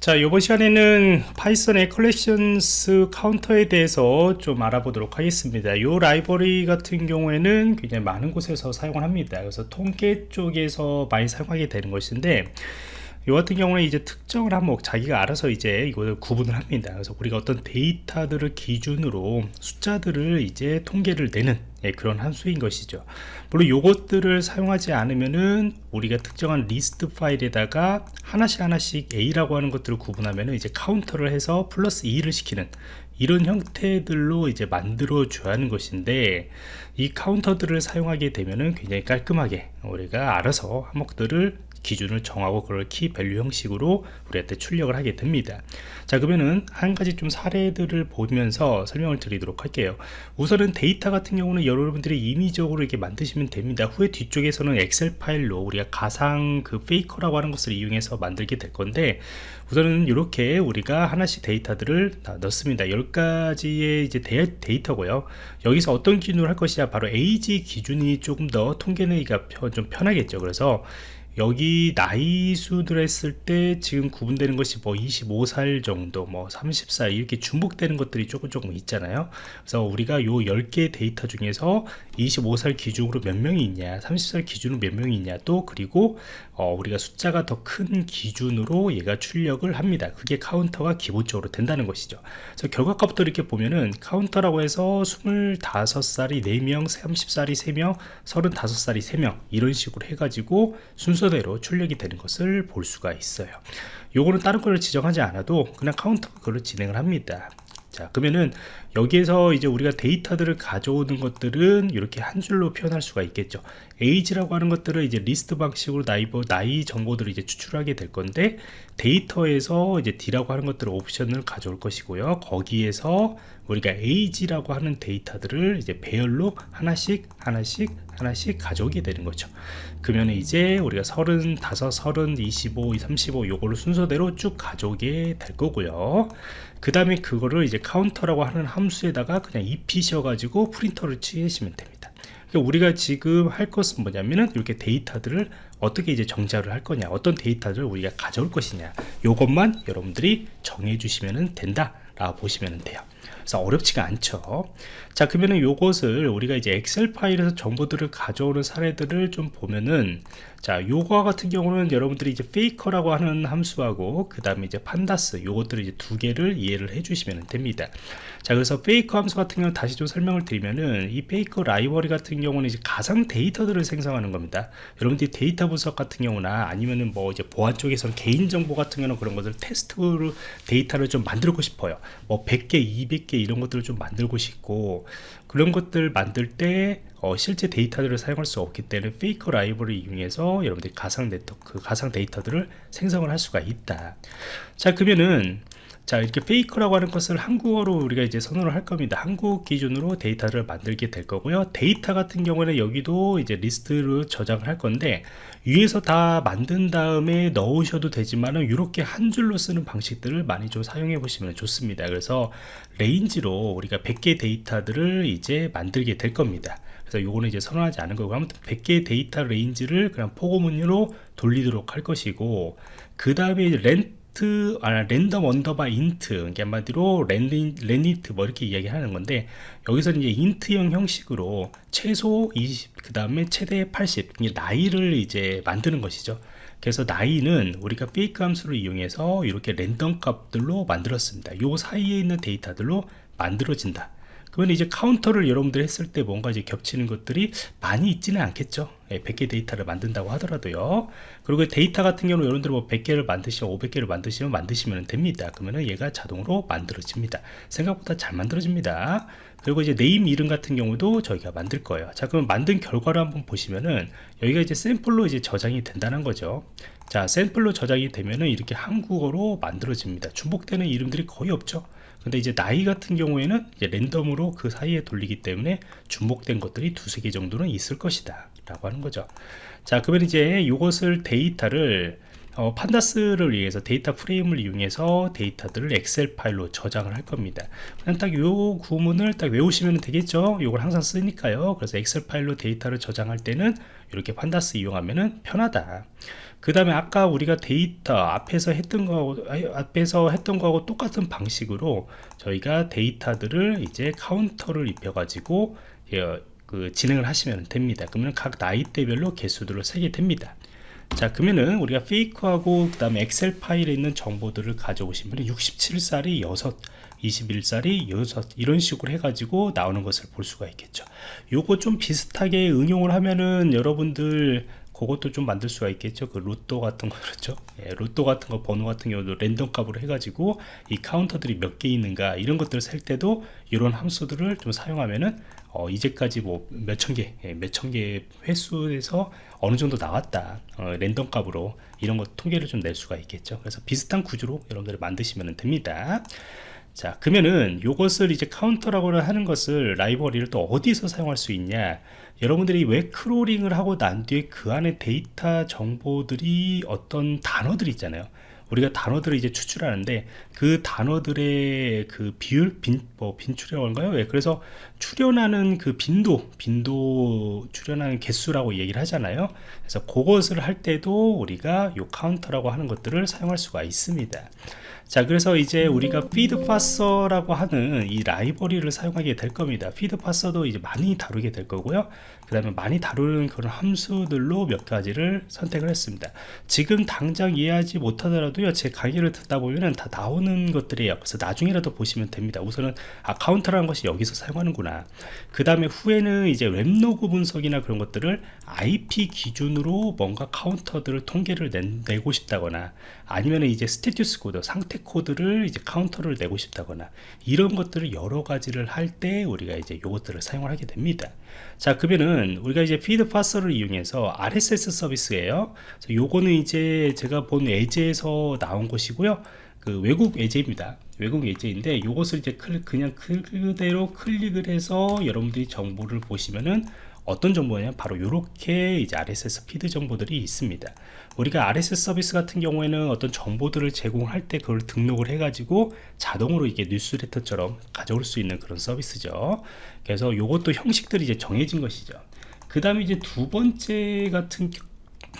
자 이번 시간에는 파이썬의 collections Counter에 대해서 좀 알아보도록 하겠습니다 이 라이브러리 같은 경우에는 굉장히 많은 곳에서 사용을 합니다 그래서 통계 쪽에서 많이 사용하게 되는 것인데 이 같은 경우는 이제 특정을 한번 자기가 알아서 이제 이걸 구분을 합니다. 그래서 우리가 어떤 데이터들을 기준으로 숫자들을 이제 통계를 내는 예, 그런 함수인 것이죠. 물론 이것들을 사용하지 않으면은 우리가 특정한 리스트 파일에다가 하나씩 하나씩 A라고 하는 것들을 구분하면은 이제 Counter를 해서 플러스 2를 시키는 이런 형태들로 이제 만들어 줘야 하는 것인데 이 Counter들을 사용하게 되면은 굉장히 깔끔하게 우리가 알아서 항목들을 기준을 정하고 그걸 key value 형식으로 우리한테 출력을 하게 됩니다. 자 그러면은 한 가지 좀 사례들을 보면서 설명을 드리도록 할게요. 우선은 데이터 같은 경우는 여러분들이 임의적으로 이렇게 만드시면 됩니다. 후에 뒤쪽에서는 엑셀 파일로 우리가 가상 그 Faker라고 하는 것을 이용해서 만들게 될 건데 우선은 이렇게 우리가 하나씩 데이터들을 넣습니다. 10가지의 이제 데이터고요. 여기서 어떤 기준으로 할 것이냐? 바로 에이지 기준이 조금 더 통계내기가 좀 편하겠죠. 그래서 여기 나이 수들 했을 때 지금 구분되는 것이 뭐 25살 정도 뭐 30살 이렇게 중복되는 것들이 조금 조금 있잖아요. 그래서 우리가 요 10개 데이터 중에서 25살 기준으로 몇 명이 있냐 30살 기준으로 몇 명이 있냐 또 그리고 어, 우리가 숫자가 더 큰 기준으로 얘가 출력을 합니다. 그게 Counter가 기본적으로 된다는 것이죠. 그래서 결과값부터 이렇게 보면은 Counter라고 해서 25살이 4명 30살이 3명 35살이 3명 이런 식으로 해가지고 순서 대로 출력이 되는 것을 볼 수가 있어요. 요거는 다른 걸 지정하지 않아도 그냥 Counter가 그걸 진행을 합니다. 자 그러면은 여기에서 이제 우리가 데이터들을 가져오는 것들은 이렇게 한 줄로 표현할 수가 있겠죠. age라고 하는 것들을 이제 리스트 방식으로 나이, 나이 정보들을 이제 추출하게 될 건데 데이터에서 이제 d라고 하는 것들을 옵션을 가져올 것이고요. 거기에서 우리가 age라고 하는 데이터들을 이제 배열로 하나씩 하나씩 하나씩 가져오게 되는 거죠. 그러면 이제 우리가 35, 30, 25, 35 요거를 순서대로 쭉 가져오게 될 거고요. 그 다음에 그거를 이제 Counter라고 하는 함수에다가 그냥 입히셔 가지고 print를 치시면 됩니다. 그러니까 우리가 지금 할 것은 뭐냐면은 이렇게 데이터들을 어떻게 이제 정제를 할 거냐 어떤 데이터를 우리가 가져올 것이냐 요것만 여러분들이 정해 주시면 된다 라고 보시면 돼요 그래서 어렵지가 않죠. 자 그러면은 요것을 우리가 이제 엑셀 파일에서 정보들을 가져오는 사례들을 좀 보면은 자 요거 같은 경우는 여러분들이 이제 Faker라고 하는 함수하고 그 다음에 이제 pandas 요것들을 이제 두 개를 이해를 해 주시면 됩니다 자 그래서 페이커 함수 같은 경우는 다시 좀 설명을 드리면은 이 페이커 라이벌리 같은 경우는 이제 가상 데이터들을 생성하는 겁니다. 여러분들이 데이터 분석 같은 경우나 아니면은 뭐 이제 보안 쪽에서는 개인정보 같은 경우는 그런 것들 테스트로 데이터를 좀 만들고 싶어요. 뭐 100개 200개 이런 것들을 좀 만들고 싶고 그런 것들 만들 때 어, 실제 데이터들을 사용할 수 없기 때문에 페이커 라이브를 이용해서 여러분들이 가상 네트워크 그 가상 데이터들을 생성을 할 수가 있다. 자 그러면은 자 이렇게 Faker라고 하는 것을 한국어로 우리가 이제 선언을 할 겁니다. 한국 기준으로 데이터를 만들게 될 거고요. 데이터 같은 경우는 여기도 이제 리스트로 저장을 할 건데 위에서 다 만든 다음에 넣으셔도 되지만은 이렇게 한 줄로 쓰는 방식들을 많이 좀 사용해 보시면 좋습니다. 그래서 range로 우리가 100개 데이터들을 이제 만들게 될 겁니다. 그래서 요거는 이제 선언하지 않은 거고 아무튼 100개 데이터 range를 그냥 포고문으로 돌리도록 할 것이고 그 다음에 rand int 아 random underbar int 그러니까 한마디로 랜디, randint 뭐 이렇게 이야기하는 건데 여기서는 이제 int형 형식으로 최소 20 그 다음에 최대 80 나이를 이제 만드는 것이죠. 그래서 나이는 우리가 fake 함수를 이용해서 이렇게 랜덤 값들로 만들었습니다. 요 사이에 있는 데이터들로 만들어진다 그러면 이제 카운터를 여러분들 했을 때 뭔가 이제 겹치는 것들이 많이 있지는 않겠죠. 100개 예, 데이터를 만든다고 하더라도요. 그리고 데이터 같은 경우는 여러분들 뭐 100개를 만드시면 500개를 만드시면 만드시면 됩니다. 그러면은 얘가 자동으로 만들어집니다. 생각보다 잘 만들어집니다. 그리고 이제 name 이름 같은 경우도 저희가 만들 거예요. 자 그럼 만든 결과를 한번 보시면은 여기가 이제 샘플로 이제 저장이 된다는 거죠. 자 샘플로 저장이 되면은 이렇게 한국어로 만들어집니다. 중복되는 이름들이 거의 없죠 근데 이제 나이 같은 경우에는 랜덤으로 그 사이에 돌리기 때문에 중복된 것들이 두세 개 정도는 있을 것이다 라고 하는 거죠. 자 그러면 이제 이것을 데이터를 어, pandas를 위해서 데이터 프레임을 이용해서 데이터들을 엑셀 파일로 저장을 할 겁니다. 그냥 딱 요 구문을 딱 외우시면 되겠죠? 이걸 항상 쓰니까요. 그래서 엑셀 파일로 데이터를 저장할 때는 이렇게 pandas 이용하면 편하다 그 다음에 아까 우리가 데이터 앞에서 했던 거 앞에서 했던 거하고 똑같은 방식으로 저희가 데이터들을 이제 카운터를 입혀 가지고 예, 그 진행을 하시면 됩니다. 그러면 각 나이대별로 개수들을 세게 됩니다. 자 그러면은 우리가 페이크하고 그 다음에 엑셀 파일에 있는 정보들을 가져오시면 67살이 6 21살이 6 이런 식으로 해가지고 나오는 것을 볼 수가 있겠죠. 요거 좀 비슷하게 응용을 하면은 여러분들 그것도 좀 만들 수가 있겠죠? 그 로또 같은 거 그렇죠? 예, 로또 같은 거 번호 같은 경우도 랜덤 값으로 해가지고 이 카운터들이 몇 개 있는가 이런 것들을 셀 때도 이런 함수들을 좀 사용하면은 어, 이제까지 뭐 몇천 개 예, 몇천 개 횟수에서 어느 정도 나왔다 어, 랜덤 값으로 이런 것 통계를 좀 낼 수가 있겠죠? 그래서 비슷한 구조로 여러분들이 만드시면 됩니다 자 그러면은 이것을 이제 카운터라고 하는 것을 라이브러리를 또 어디서 사용할 수 있냐? 여러분들이 왜 크롤링을 하고 난 뒤에 그 안에 데이터 정보들이 어떤 단어들이 있잖아요. 우리가 단어들을 이제 추출하는데 그 단어들의 그 비율 빈, 뭐 빈출이라고 할까요? 예, 그래서 출연하는 그 빈도 빈도 출연하는 개수라고 얘기를 하잖아요. 그래서 그것을 할 때도 우리가 요 카운터라고 하는 것들을 사용할 수가 있습니다 자 그래서 이제 우리가 feed parser라고 하는 이 라이브러리를 사용하게 될 겁니다. feed parser도 이제 많이 다루게 될 거고요. 그 다음에 많이 다루는 그런 함수들로 몇 가지를 선택을 했습니다. 지금 당장 이해하지 못하더라도요 제 강의를 듣다 보면 다 나오는 것들이에요. 그래서 나중에라도 보시면 됩니다. 우선은 아 카운터라는 것이 여기서 사용하는구나. 그 다음에 후에는 이제 web log 분석이나 그런 것들을 IP 기준으로 뭔가 카운터들을 통계를 내, 고 싶다거나 아니면 이제 status code 상태 코드를 이제 카운터를 내고 싶다거나 이런 것들을 여러 가지를 할 때 우리가 이제 이것들을 사용을 하게 됩니다. 자 그러면은 우리가 이제 feed parser를 이용해서 RSS 서비스예요. 요거는 이제 제가 본 예제에서 나온 것이고요. 그 외국 예제입니다. 외국 예제인데 이것을 이제 그냥 그대로 클릭을 해서 여러분들이 정보를 보시면은 어떤 정보냐 바로 이렇게 이제 RSS feed 정보들이 있습니다. 우리가 RSS 서비스 같은 경우에는 어떤 정보들을 제공할 때 그걸 등록을 해 가지고 자동으로 이게 뉴스레터처럼 가져올 수 있는 그런 서비스죠. 그래서 이것도 형식들이 이제 정해진 것이죠. 그 다음에 이제 두 번째 같은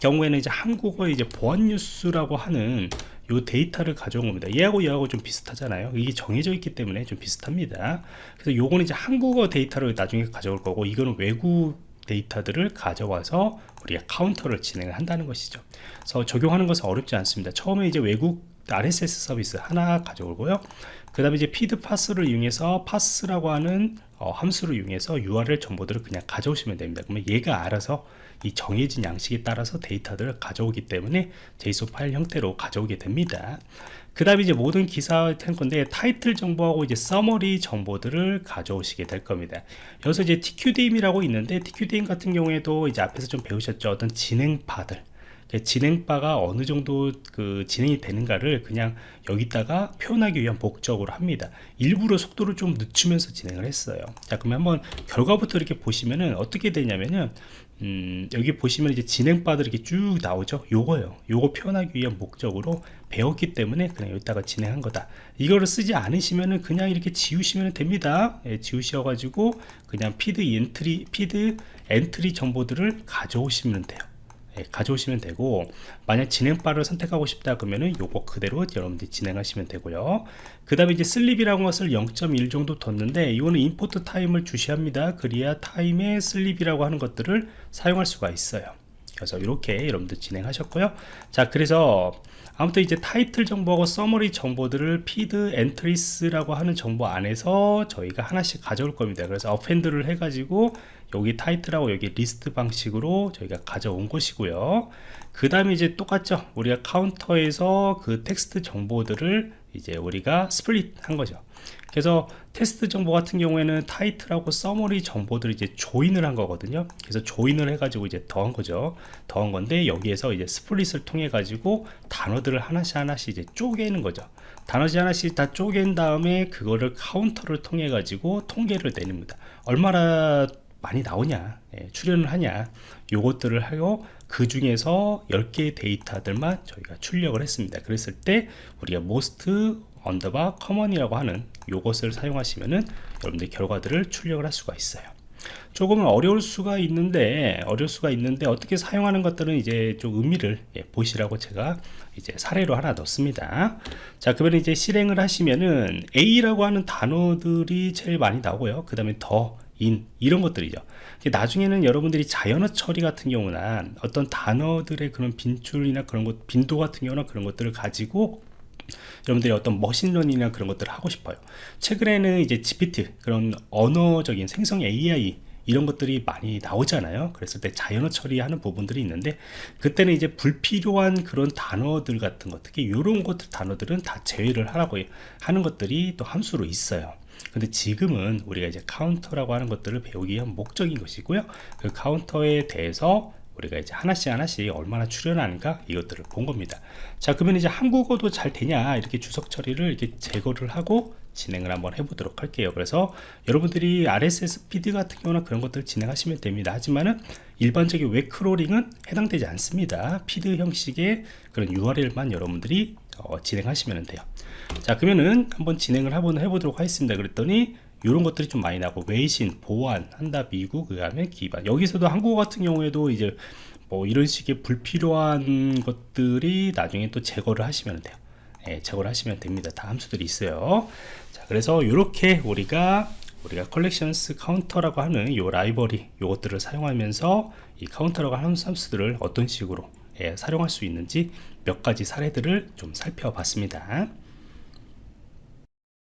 경우에는 이제 한국어 이제 보안 뉴스라고 하는 요 데이터를 가져온 겁니다. 얘하고 얘하고 좀 비슷하잖아요. 이게 정해져 있기 때문에 좀 비슷합니다. 그래서 요거는 이제 한국어 데이터를 나중에 가져올 거고 이거는 외국 데이터들을 가져와서 우리가 카운터를 진행을 한다는 것이죠. 그래서 적용하는 것은 어렵지 않습니다. 처음에 이제 외국 RSS 서비스 하나 가져오고요. 그 다음에 이제 feed parse를 이용해서 parse라고 하는 어, 함수를 이용해서 URL 정보들을 그냥 가져오시면 됩니다. 그러면 얘가 알아서 이 정해진 양식에 따라서 데이터들을 가져오기 때문에 JSON 파일 형태로 가져오게 됩니다. 그 다음에 이제 모든 기사 할 건데 타이틀 정보하고 이제 summary 정보들을 가져오시게 될 겁니다. 여기서 이제 TQDM이라고 있는데 TQDM 같은 경우에도 이제 앞에서 좀 배우셨죠? 어떤 진행바들. 진행바가 어느 정도 그 진행이 되는가를 그냥 여기다가 표현하기 위한 목적으로 합니다. 일부러 속도를 좀 늦추면서 진행을 했어요. 자 그러면 한번 결과부터 이렇게 보시면은 어떻게 되냐면은 음, 여기 보시면 이제 진행바들 이렇게 쭉 나오죠? 요거요. 요거 표현하기 위한 목적으로 배웠기 때문에 그냥 여기다가 진행한 거다. 이거를 쓰지 않으시면은 그냥 이렇게 지우시면 됩니다. 예, 지우셔 가지고 그냥 feed entry feed entry 정보들을 가져오시면 돼요. 예, 가져오시면 되고 만약 진행바를 선택하고 싶다 그러면은 요거 그대로 여러분들이 진행하시면 되고요. 그 다음에 이제 sleep이라는 것을 0.1 정도 뒀는데 이거는 import time을 주시합니다. 그래야 time의 sleep이라고 하는 것들을 사용할 수가 있어요 그래서 이렇게 여러분들 진행하셨고요. 자 그래서 아무튼 이제 타이틀 정보하고 summary 정보들을 feed entries라고 하는 정보 안에서 저희가 하나씩 가져올 겁니다. 그래서 append를 해가지고 여기 타이틀하고 여기 리스트 방식으로 저희가 가져온 것이고요. 그 다음에 이제 똑같죠? 우리가 카운터에서 그 텍스트 정보들을 이제 우리가 split 한 거죠 그래서 텍스트 정보 같은 경우에는 타이틀하고 summary 정보들을 이제 join을 한 거거든요. 그래서 join을 해 가지고 이제 더한 거죠. 더한 건데 여기에서 이제 split을 통해 가지고 단어들을 하나씩 하나씩 이제 쪼개는 거죠. 단어지 하나씩 다 쪼갠 다음에 그거를 카운터를 통해 가지고 통계를 내립니다. 얼마나 많이 나오냐 예, 출연을 하냐 요것들을 하고 그 중에서 10개의 데이터들만 저희가 출력을 했습니다. 그랬을 때 우리가 most 언더바 common이라고 하는 요것을 사용하시면은 여러분들 결과들을 출력을 할 수가 있어요. 조금은 어려울 수가 있는데 어려울 수가 있는데 어떻게 사용하는 것들은 이제 좀 의미를 예, 보시라고 제가 이제 사례로 하나 넣습니다. 자 그러면 이제 실행을 하시면은 A라고 하는 단어들이 제일 많이 나오고요. 그 다음에 the, in 이런 것들이죠. 나중에는 여러분들이 자연어 처리 같은 경우나 어떤 단어들의 그런 빈출이나 그런 것 빈도 같은 경우나 그런 것들을 가지고 여러분들이 어떤 머신러닝이나 그런 것들을 하고 싶어요. 최근에는 이제 GPT 그런 언어적인 생성 AI 이런 것들이 많이 나오잖아요. 그랬을 때 자연어 처리하는 부분들이 있는데 그때는 이제 불필요한 그런 단어들 같은 것 특히 이런 것들 단어들은 다 제외를 하라고 하는 것들이 또 함수로 있어요. 근데 지금은 우리가 이제 카운터라고 하는 것들을 배우기 위한 목적인 것이고요. 그 카운터에 대해서 우리가 이제 하나씩 하나씩 얼마나 출연하는가 이것들을 본 겁니다. 자 그러면 이제 한국어도 잘 되냐? 이렇게 주석 처리를 이렇게 제거를 하고 진행을 한번 해보도록 할게요. 그래서 여러분들이 RSS 피드 같은 경우나 그런 것들 진행하시면 됩니다. 하지만은 일반적인 웹 크롤링은 해당되지 않습니다. 피드 형식의 그런 URL만 여러분들이 어, 진행하시면 돼요. 자 그러면은 한번 진행을 한번 해보도록 하겠습니다. 그랬더니 이런 것들이 좀 많이 나고 외신 보안 한다 미국 그 다음에 기반. 여기서도 한국어 같은 경우에도 이제 뭐 이런 식의 불필요한 것들이 나중에 또 제거를 하시면 돼요. 예, 제거를 하시면 됩니다. 다 함수들이 있어요. 자 그래서 이렇게 우리가 우리가 collections 카운터라고 하는 이 라이브러리 이것들을 사용하면서 이 카운터라고 하는 함수들을 어떤 식으로 예, 사용할 수 있는지 몇 가지 사례들을 좀 살펴봤습니다